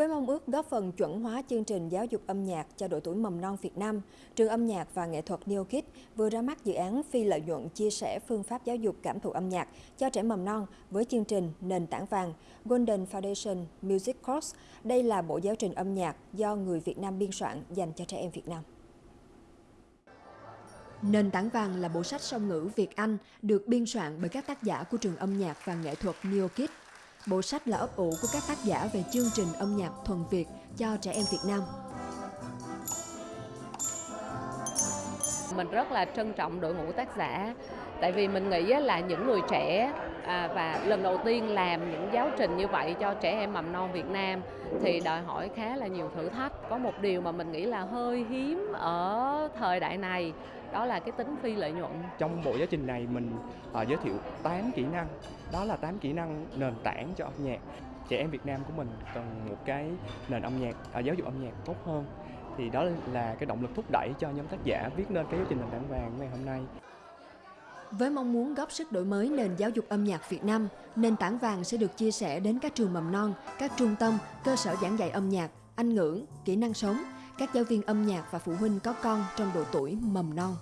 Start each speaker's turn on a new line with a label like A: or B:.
A: Với mong ước góp phần chuẩn hóa chương trình giáo dục âm nhạc cho độ tuổi mầm non Việt Nam, Trường âm nhạc và nghệ thuật Neo Kids vừa ra mắt dự án phi lợi nhuận chia sẻ phương pháp giáo dục cảm thụ âm nhạc cho trẻ mầm non với chương trình Nền tảng vàng Golden Foundation Music Course. Đây là bộ giáo trình âm nhạc do người Việt Nam biên soạn dành cho trẻ em Việt Nam. Nền tảng vàng là bộ sách song ngữ Việt-Anh được biên soạn bởi các tác giả của trường âm nhạc và nghệ thuật Neo Kids Bộ sách là ấp ủ của các tác giả về chương trình âm nhạc thuần Việt cho trẻ em Việt Nam.
B: Mình rất là trân trọng đội ngũ tác giả tại vì mình nghĩ là những người trẻ à, và lần đầu tiên làm những giáo trình như vậy cho trẻ em mầm non Việt Nam thì đòi hỏi khá là nhiều thử thách. Có một điều mà mình nghĩ là hơi hiếm ở thời đại này đó là cái tính phi lợi nhuận.
C: Trong bộ giáo trình này mình uh, giới thiệu 8 kỹ năng, đó là 8 kỹ năng nền tảng cho âm nhạc. Trẻ em Việt Nam của mình cần một cái nền âm nhạc, uh, giáo dục âm nhạc tốt hơn thì đó là cái động lực thúc đẩy cho nhóm tác giả viết nên cái giáo trình nền tảng vàng ngày hôm nay.
A: Với mong muốn góp sức đổi mới nền giáo dục âm nhạc Việt Nam, nền tảng vàng sẽ được chia sẻ đến các trường mầm non, các trung tâm, cơ sở giảng dạy âm nhạc, Anh ngữ, kỹ năng sống, các giáo viên âm nhạc và phụ huynh có con trong độ tuổi mầm non.